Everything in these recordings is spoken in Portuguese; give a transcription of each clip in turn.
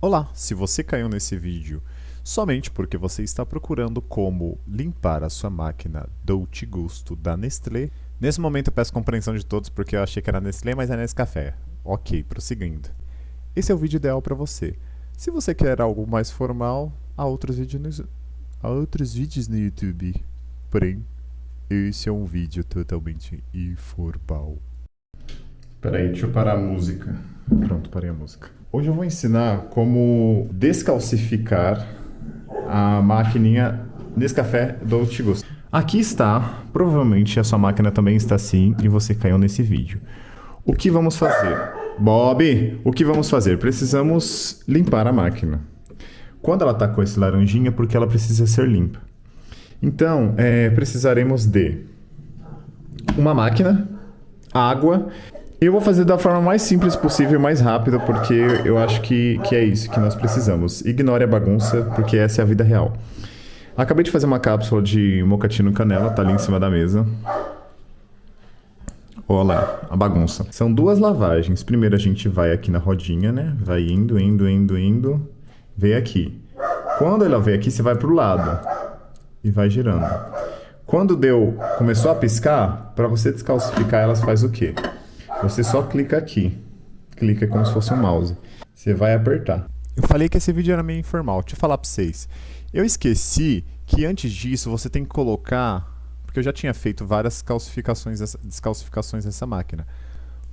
Olá, se você caiu nesse vídeo somente porque você está procurando como limpar a sua máquina Dolce Gusto da Nestlé, nesse momento eu peço compreensão de todos porque eu achei que era Nestlé, mas é Nescafé. Ok, prosseguindo. Esse é o vídeo ideal para você. Se você quer algo mais formal, há outros vídeos no, há outros vídeos no YouTube. Porém, esse é um vídeo totalmente informal. Peraí, deixa eu parar a música. Pronto, parei a música. Hoje eu vou ensinar como descalcificar a maquininha Nescafé Dolce Gusto. Aqui está, provavelmente a sua máquina também está assim e você caiu nesse vídeo. O que vamos fazer? Bob, o que vamos fazer? Precisamos limpar a máquina. Quando ela está com esse laranjinha, porque ela precisa ser limpa. Então, é, precisaremos de uma máquina, água eu vou fazer da forma mais simples possível, mais rápida, porque eu acho que, que é isso que nós precisamos. Ignore a bagunça, porque essa é a vida real. Acabei de fazer uma cápsula de mocatino canela, tá ali em cima da mesa. Olha lá, a bagunça. São duas lavagens. Primeiro a gente vai aqui na rodinha, né? Vai indo, indo, indo, indo. Vem aqui. Quando ela vem aqui, você vai pro lado. E vai girando. Quando deu, começou a piscar, para você descalcificar elas faz o quê? Você só clica aqui. Clica como se fosse um mouse. Você vai apertar. Eu falei que esse vídeo era meio informal. Deixa eu falar para vocês. Eu esqueci que antes disso você tem que colocar... Porque eu já tinha feito várias calcificações, descalcificações nessa máquina.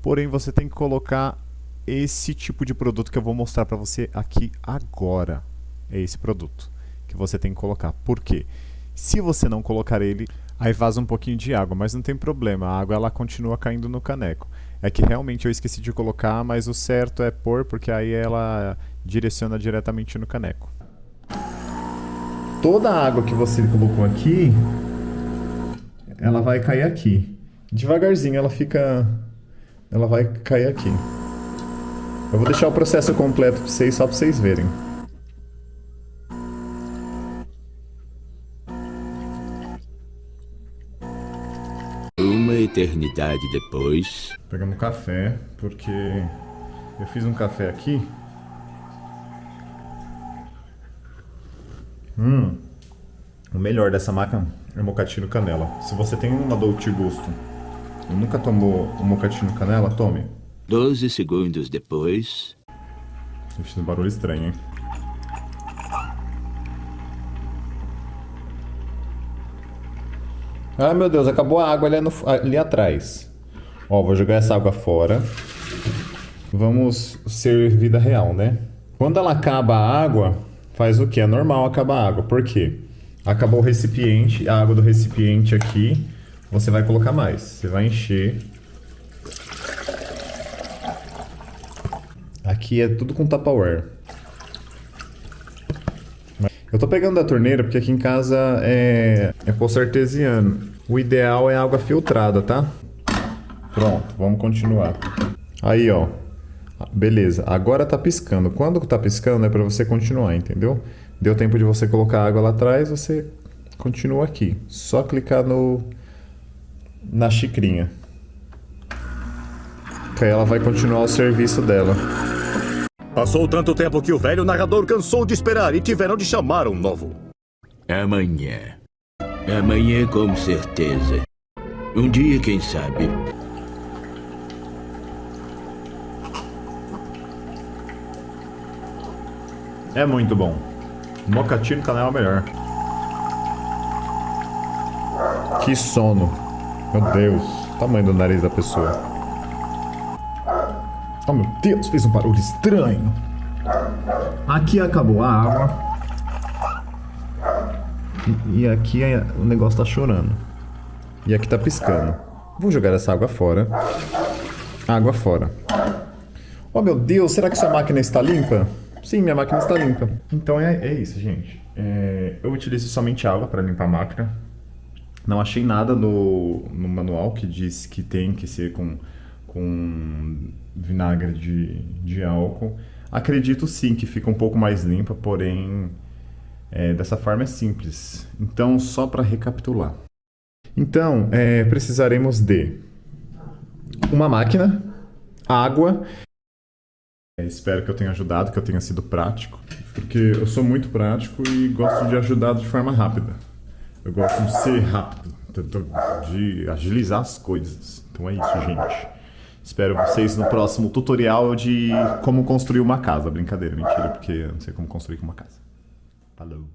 Porém, você tem que colocar esse tipo de produto que eu vou mostrar para você aqui agora. É esse produto que você tem que colocar. Por quê? Se você não colocar ele, aí vaza um pouquinho de água, mas não tem problema, a água ela continua caindo no caneco. É que realmente eu esqueci de colocar, mas o certo é pôr, porque aí ela direciona diretamente no caneco. Toda a água que você colocou aqui, ela vai cair aqui. Devagarzinho ela fica... ela vai cair aqui. Eu vou deixar o processo completo para vocês, só para vocês verem. Uma eternidade depois. Pegamos café, porque eu fiz um café aqui. Hum, o melhor dessa máquina é o mocatino canela. Se você tem uma Dolce Gusto e nunca tomou o mocatino canela, tome. Doze segundos depois. Eu fiz um barulho estranho, hein? Ah, meu Deus, acabou a água ali, no, ali atrás. Ó, vou jogar essa água fora. Vamos ser vida real, né? Quando ela acaba a água, faz o que? É normal acabar a água. Por quê? Acabou o recipiente, a água do recipiente aqui, você vai colocar mais. Você vai encher. Aqui é tudo com Tupperware. Eu tô pegando da torneira porque aqui em casa é, é poço artesiano. O ideal é água filtrada, tá? Pronto, vamos continuar. Aí, ó. Beleza, agora tá piscando. Quando tá piscando é para você continuar, entendeu? Deu tempo de você colocar água lá atrás, você continua aqui. Só clicar no na xicrinha. Que aí ela vai continuar o serviço dela. Passou tanto tempo que o velho narrador cansou de esperar e tiveram de chamar um novo. Amanhã. Amanhã, com certeza. Um dia, quem sabe. É muito bom. Mocatino canela é o melhor. Que sono. Meu Deus. Tamanho do nariz da pessoa. Oh meu Deus, fez um barulho estranho. Aqui acabou a água. E, e aqui é, o negócio tá chorando. E aqui tá piscando. Vou jogar essa água fora. Água fora. Oh meu Deus, será que sua máquina está limpa? Sim, minha máquina está limpa. Então é, é isso, gente. É, eu utilizo somente água para limpar a máquina. Não achei nada no, no manual que diz que tem que ser com com vinagre de, de álcool. Acredito sim que fica um pouco mais limpa, porém é, dessa forma é simples. Então, só para recapitular. Então, é, precisaremos de uma máquina, água É, espero que eu tenha ajudado, que eu tenha sido prático, porque eu sou muito prático e gosto de ajudar de forma rápida. Eu gosto de ser rápido, de agilizar as coisas. Então é isso, gente. Espero vocês no próximo tutorial de como construir uma casa. Brincadeira, mentira, porque eu não sei como construir uma casa. Falou.